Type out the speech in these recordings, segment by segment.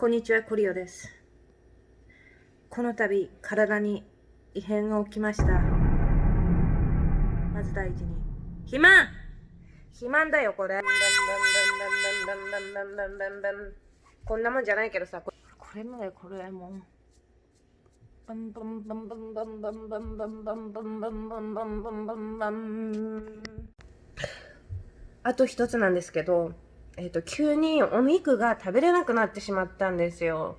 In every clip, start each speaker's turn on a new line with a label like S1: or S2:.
S1: こんにちは、クリオです。この度、体に異変が起きました。まず第一に、肥満肥満だよ、これ。こんなもんじゃないけどさ、これもだよ、これも。バンバンバンバンバンバンバンバンバンバンバンバンバンバンバンバンあと一つなんですけど、えっ、と、急にお肉が食べれなくなってしまったんですよ。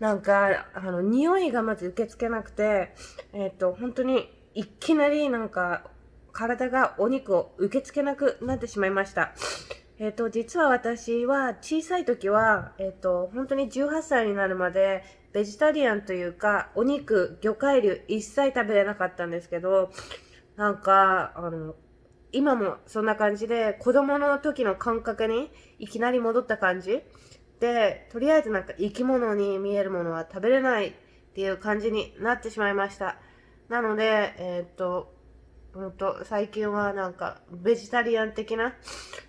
S1: なんか、あの、匂いがまず受け付けなくて、えっ、と、本当にいきなりなんか、体がお肉を受け付けなくなってしまいました。えっ、と、実は私は小さい時は、えっ、と、本当に18歳になるまで、ベジタリアンというか、お肉、魚介類一切食べれなかったんですけど、なんか、あの、今もそんな感じで、子供の時の感覚にいきなり戻った感じで、とりあえずなんか生き物に見えるものは食べれないっていう感じになってしまいました。なので、えー、っと、ほんと、最近はなんか、ベジタリアン的な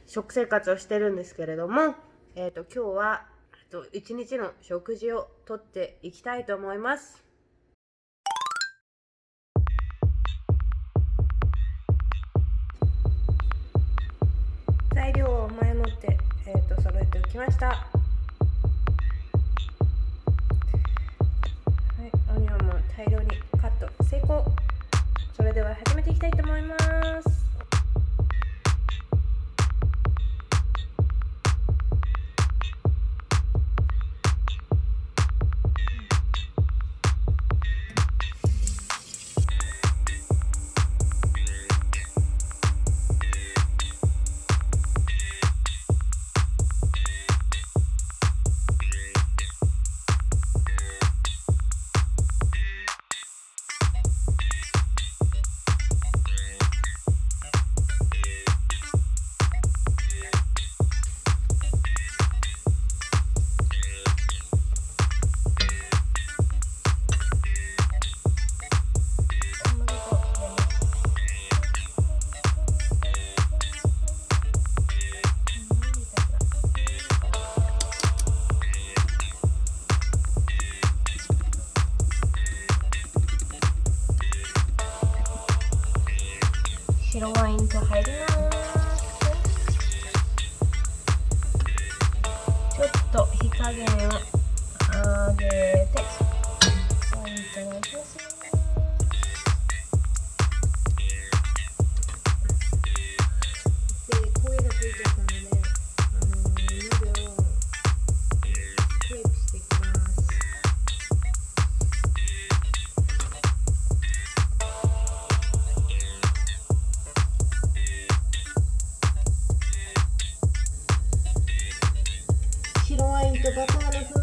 S1: 食生活をしてるんですけれども、えー、っと、今日は、えっと、一日の食事をとっていきたいと思います。えーと、揃えておきました。はいオニオンも大量にカット成功。それでは始めていきたいと思います。あげあげていただきますで声つい eu vou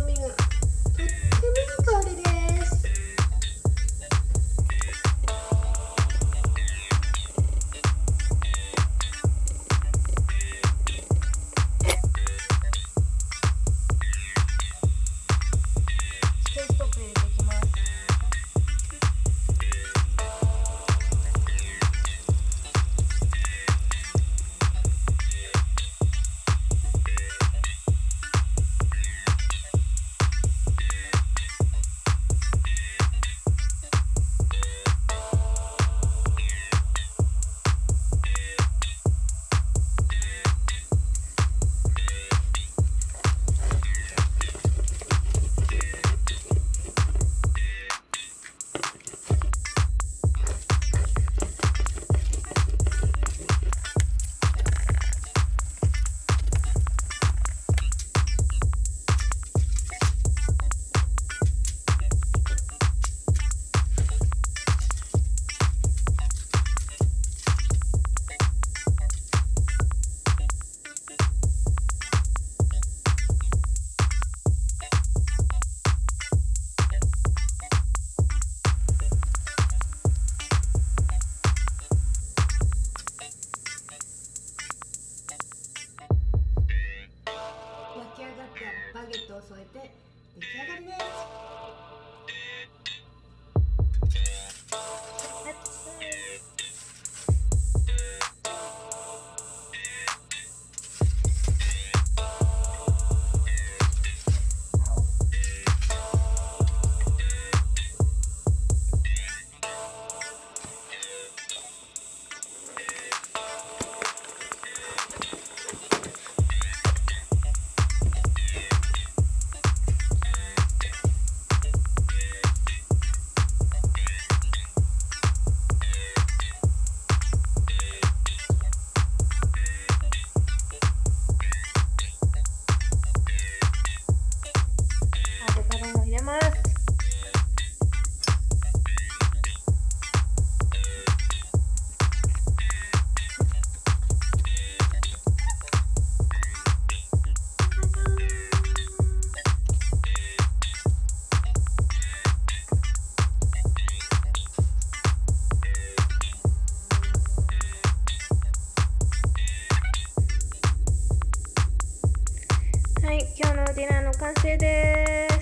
S1: の完成です。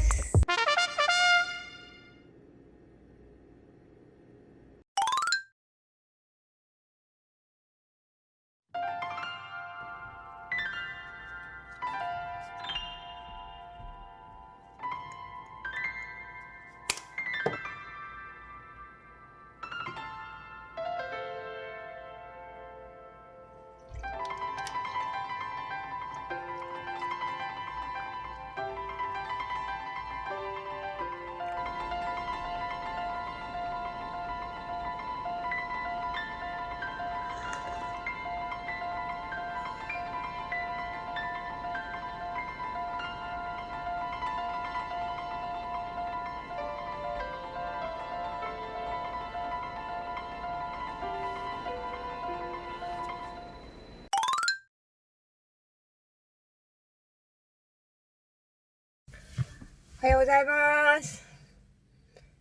S1: ございます。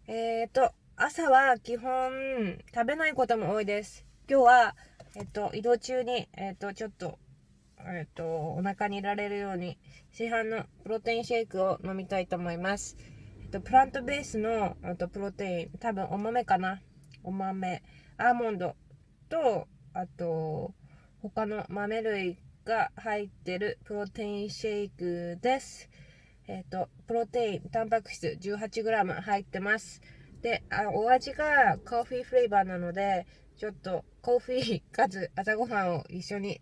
S1: えっ、と、朝は基本食べないことも多いです。今日は、えっ、と、移動中に、えっ、と、ちょっと、えっ、と、お腹にいられるように、市販のプロテインシェイクを飲みたいと思います。えっ、と、プラントベースの、えっと、プロテイン、多分お豆かな。お豆、アーモンドと、あと、他の豆類が入ってるプロテインシェイクです。えっ、と、プロテイン、タンパク質 18g 入ってます。で、あお味がコーヒーフレーバーなので、ちょっとコーヒーかつ朝ごはんを一緒に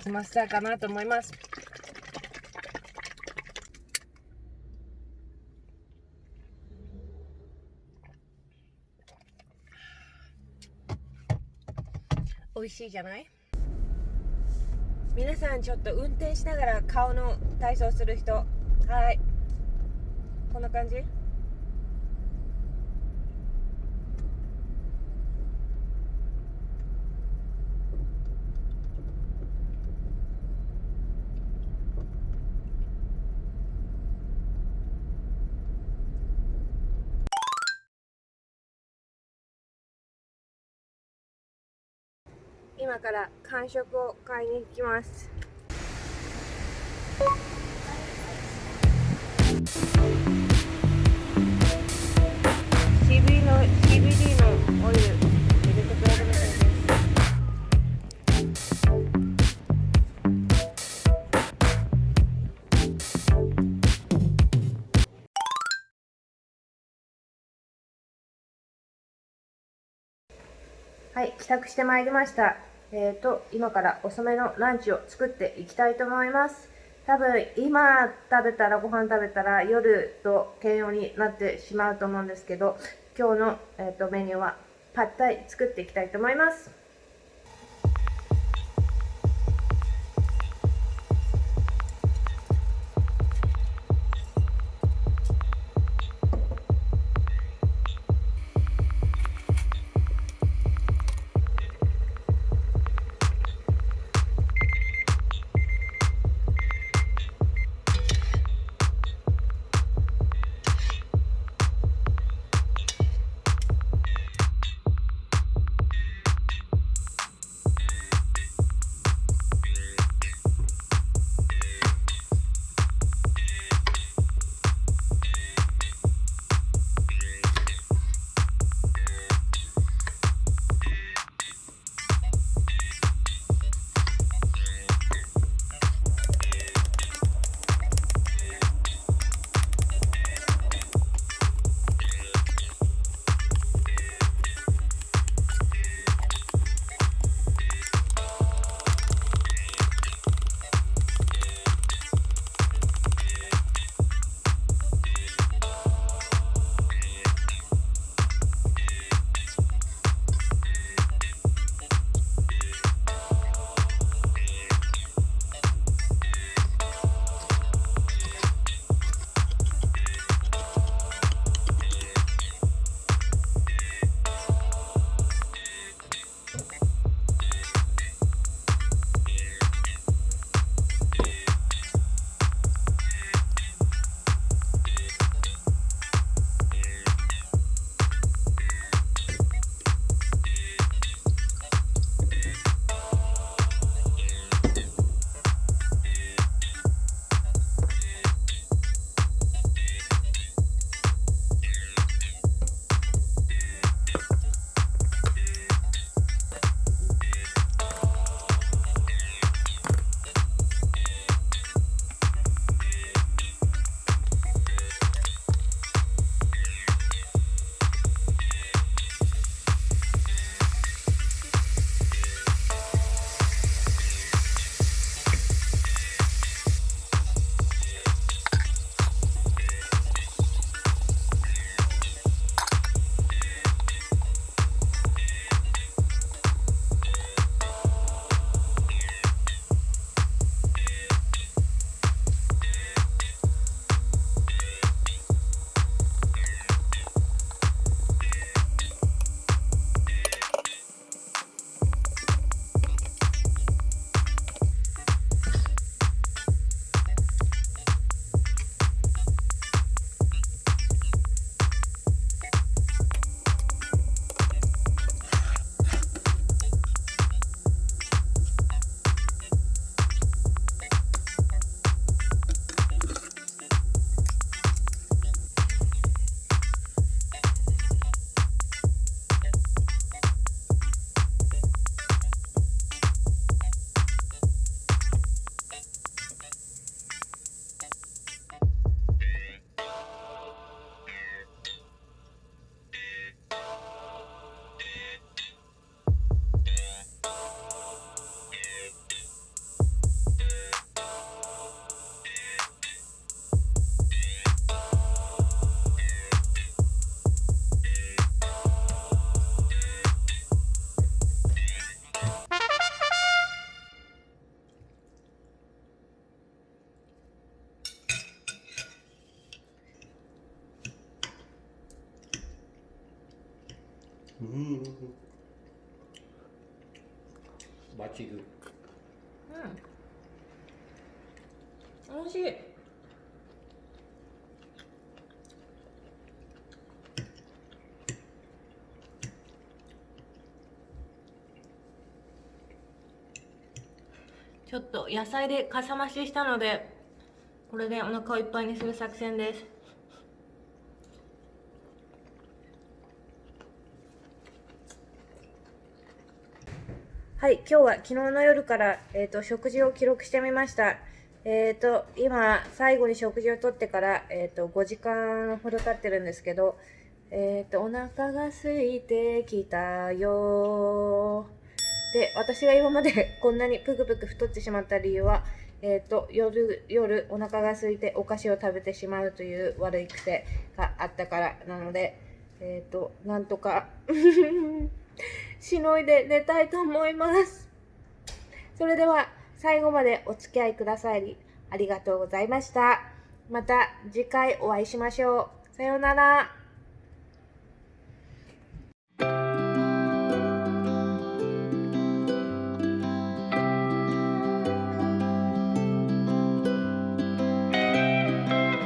S1: 済ませたいかなと思います。美味しいじゃない？皆さんちょっと運転しながら顔の体操する人。はい。こんな感じ？今から間食を買いに行きます CBD の CBD のオイル入れてくれるみたいですはい、帰宅してまいりました。えっ、と、今から遅めのランチを作っていきたいと思います。多分、今食べたら、ご飯食べたら、夜と兼用になってしまうと思うんですけど、今日の、えー、とメニューは、パッタイ作っていきたいと思います。
S2: バチグ。
S1: うん。美味しい。ちょっと野菜でかさ増ししたのでこれでお腹をいっぱいにする作戦です。はい今日は昨日の夜から、えー、と食事を記録してみました。えっ、と今最後に食事をとってから、えー、と5時間ほど経ってるんですけどえっ、とお腹が空いてきたよで私が今まで こんなにぷくぷく太ってしまった理由は、えー、と夜夜お腹が空いてお菓子を食べてしまうという悪い癖があったからなので、えっ、となんとか しのいで寝たいと思います。それでは最後までお付き合いくださりありがとうございました。また次回お会いしましょう。さようなら。